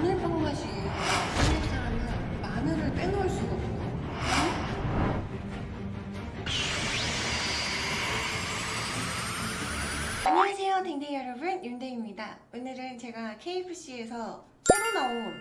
마늘빵 맛이에요. 한국 사람은 마늘을 빼놓을 수가 없어. 안녕하세요, 댕댕이 여러분. 윤댕입니다. 오늘은 제가 KFC에서 새로 나온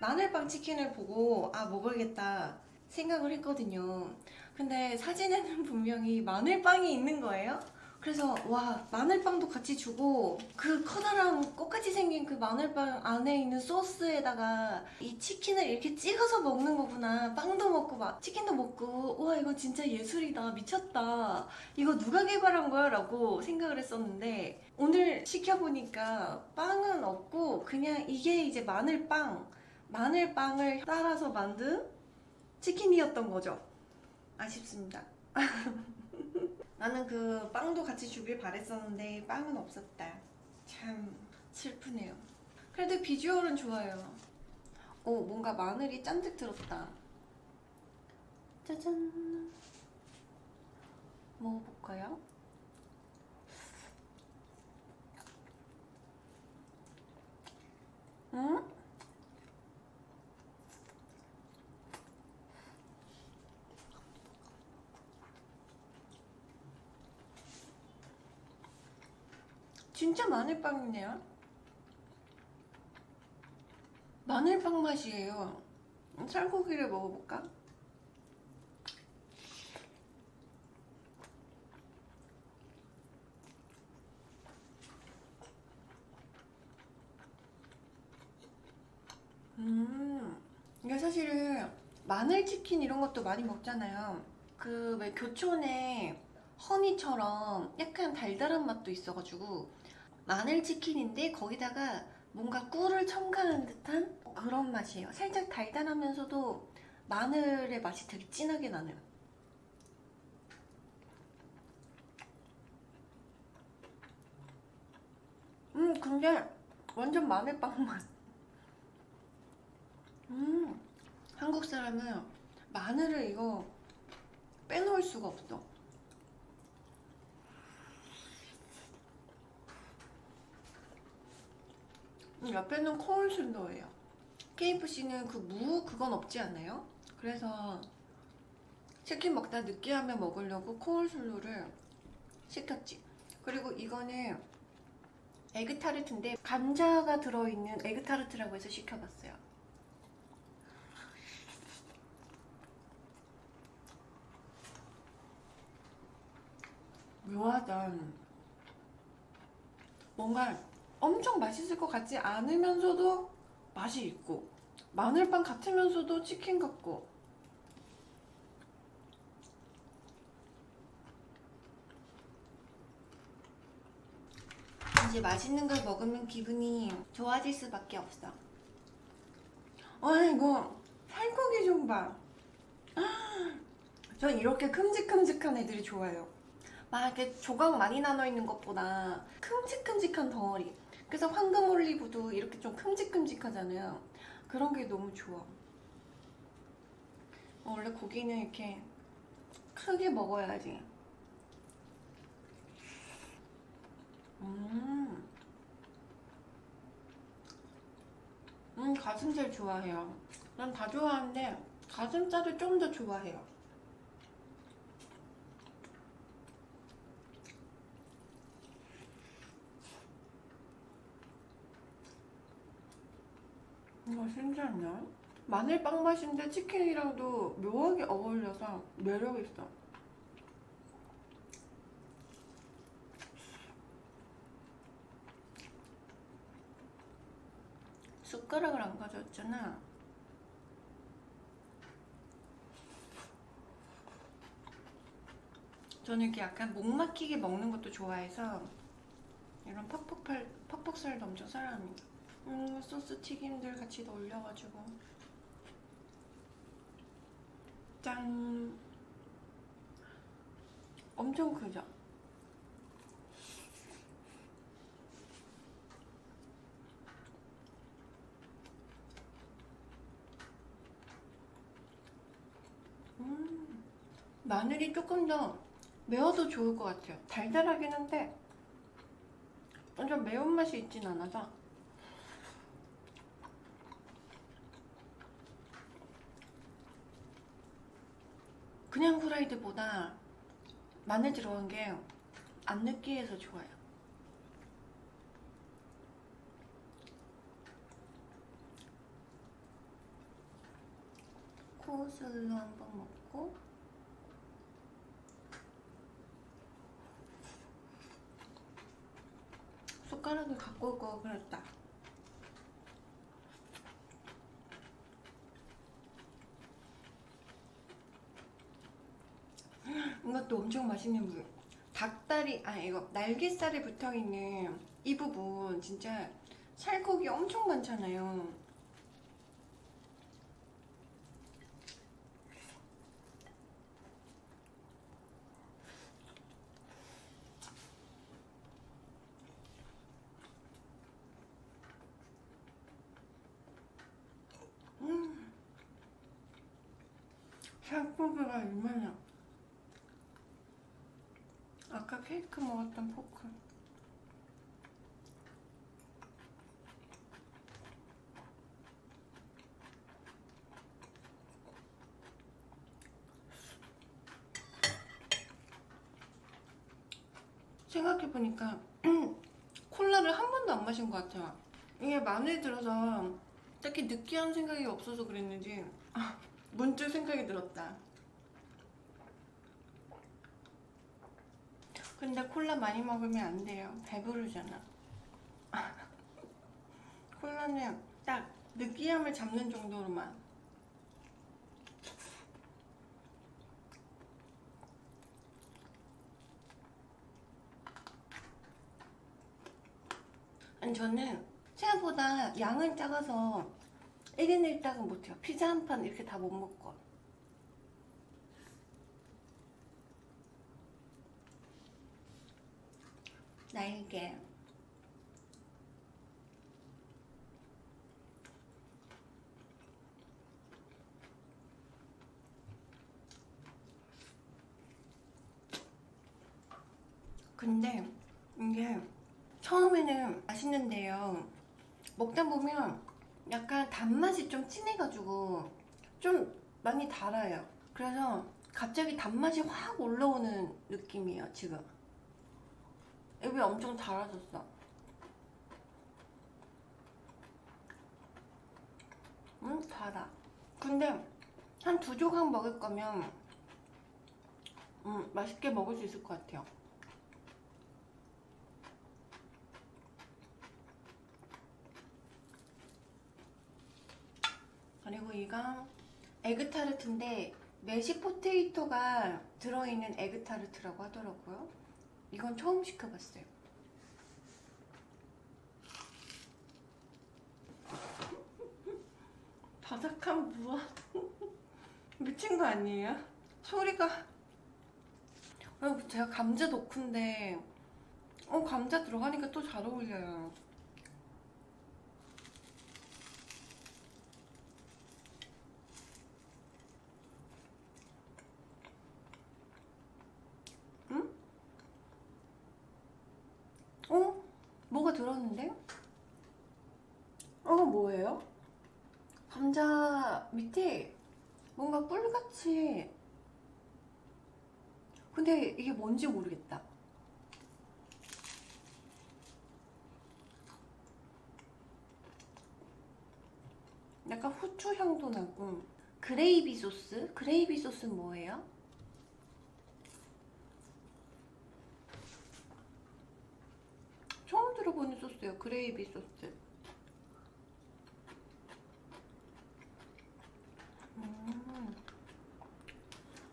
마늘빵 치킨을 보고 아 먹어야겠다 생각을 했거든요. 근데 사진에는 분명히 마늘빵이 있는 거예요. 그래서 와 마늘빵도 같이 주고 그 커다란 꽃같이 생긴 그 마늘빵 안에 있는 소스에다가 이 치킨을 이렇게 찍어서 먹는 거구나. 빵도 먹고 막 치킨도 먹고. 와 이거 진짜 예술이다. 미쳤다. 이거 누가 개발한 거야? 라고 생각을 했었는데 오늘 시켜보니까 빵은 없고 그냥 이게 이제 마늘빵 마늘빵을 따라서 만든 치킨이었던 거죠. 아쉽습니다 나는 그 빵도 같이 주길 바랬었는데 빵은 없었다. 참 슬프네요. 그래도 비주얼은 좋아요. 오 뭔가 마늘이 잔뜩 들었다. 짜잔. 먹어볼까요? 음? 진짜 마늘빵이네요. 마늘빵 맛이에요. 살코기를 먹어볼까? 음, 이게 사실은 마늘치킨 이런 것도 많이 먹잖아요. 그 왜 교촌에 허니처럼 약간 달달한 맛도 있어가지고 마늘 치킨인데 거기다가 뭔가 꿀을 첨가한 듯한 그런 맛이에요. 살짝 달달하면서도 마늘의 맛이 되게 진하게 나네요. 음 근데 완전 마늘빵 맛. 음 한국 사람은 마늘을 이거 빼놓을 수가 없어. 옆에는 코울슬러예요. KFC는 그 무 그건 없지 않아요? 그래서 치킨 먹다 느끼하면 먹으려고 코울슬로를 시켰지. 그리고 이거는 에그타르트인데 감자가 들어있는 에그타르트라고 해서 시켜봤어요. 묘하다. 뭔가 엄청 맛있을 것 같지 않으면서도 맛이 있고 마늘빵 같으면서도 치킨 같고. 이제 맛있는 걸 먹으면 기분이 좋아질 수밖에 없어. 아 이거 살코기 좀봐. 전 이렇게 큼직큼직한 애들이 좋아요. 막 이렇게 조각 많이 나눠 있는 것보다 큼직큼직한 덩어리 그래서 황금 올리브도 이렇게 좀 큼직큼직하잖아요. 그런 게 너무 좋아. 어, 원래 고기는 이렇게 크게 먹어야지. 음, 음 가슴살 좋아해요. 난 다 좋아하는데 가슴살을 좀 더 좋아해요 신기하네 마늘 빵 맛인데 치킨이랑도 묘하게 어울려서 매력있어. 숟가락을 안 가져왔잖아. 저는 이렇게 약간 목 막히게 먹는 것도 좋아해서 이런 퍽퍽살, 퍽퍽살도 엄청 사랑합니다 음, 소스 튀김들 같이 올려가지고. 짠. 엄청 크죠? 음, 마늘이 조금 더 매워도 좋을 것 같아요. 달달하긴 한데 완전 매운맛이 있진 않아서 그냥 후라이드보다 마늘 들어간 게 안 느끼해서 좋아요. 코슬로 한번 먹고 숟가락을 갖고 올 거 그랬다. 이것도 엄청 맛있는 물. 닭다리, 아 이거 날개살에 붙어 있는 이 부분 진짜 살코기 엄청 많잖아요. 음, 살코기가 얼마나 아까 케이크 먹었던 포크. 생각해보니까 콜라를 한 번도 안 마신 것 같아요. 이게 마늘 들어서 딱히 느끼한 생각이 없어서 그랬는지 아, 문득 생각이 들었다 근데 콜라 많이 먹으면 안 돼요. 배부르잖아. 콜라는 딱 느끼함을 잡는 정도로만. 아니 저는 생각보다 양은 작아서 1인 1당은 못해요. 피자 한 판 이렇게 다 못 먹고. 날개 근데 이게 처음에는 맛있는데요. 먹다 보면 약간 단맛이 좀 진해가지고 좀 많이 달아요. 그래서 갑자기 단맛이 확 올라오는 느낌이에요 지금 입이 엄청 달아졌어. 음, 달아. 근데 한 두 조각 먹을 거면 음, 맛있게 먹을 수 있을 것 같아요. 그리고 이거 에그타르트인데 메시 포테이토가 들어있는 에그타르트라고 하더라고요. 이건 처음 시켜봤어요. 바삭한 무화 미친 거 아니에요? 소리가 아, 제가 감자 덕후인데 어 감자 들어가니까 또 잘 어울려요. 어? 뭐가 들었는데? 어, 뭐예요? 감자 밑에 뭔가 꿀같이 근데 이게 뭔지 모르겠다 약간 후추 향도 나고 그레이비 소스? 그레이비 소스는 뭐예요? 처음 들어보는 소스예요. 그레이비 소스. 음,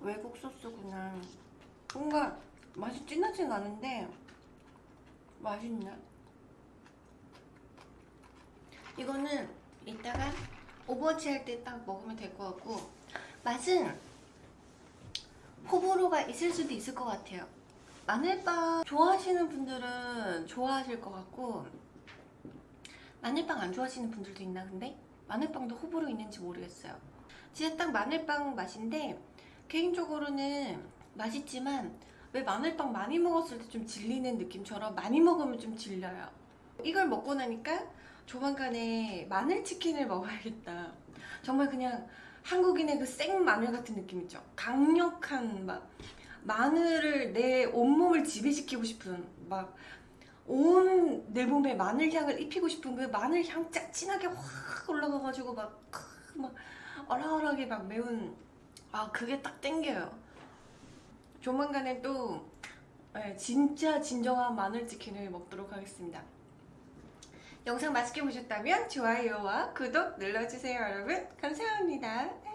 외국 소스구나. 뭔가 맛이 진하진 않은데 맛있네. 이거는 이따가 오버워치 할 때 딱 먹으면 될 것 같고 맛은 호불호가 있을 수도 있을 것 같아요. 마늘빵 좋아하시는 분들은 좋아하실 것 같고 마늘빵 안 좋아하시는 분들도 있나 근데? 마늘빵도 호불호 있는지 모르겠어요. 진짜 딱 마늘빵 맛인데 개인적으로는 맛있지만 왜 마늘빵 많이 먹었을 때 좀 질리는 느낌처럼 많이 먹으면 좀 질려요. 이걸 먹고 나니까 조만간에 마늘치킨을 먹어야겠다. 정말 그냥 한국인의 그 생 마늘 같은 느낌 있죠. 강력한 막 마늘을 내 온몸을 지배시키고 싶은 막 온 내 몸에 마늘 향을 입히고 싶은 그 마늘 향 짜- 진하게 확 올라가가지고 막, 크, 막 얼얼하게 막 매운 아 그게 딱 땡겨요. 조만간에 또 예, 진짜 진정한 마늘 치킨을 먹도록 하겠습니다. 영상 맛있게 보셨다면 좋아요와 구독 눌러주세요 여러분 감사합니다.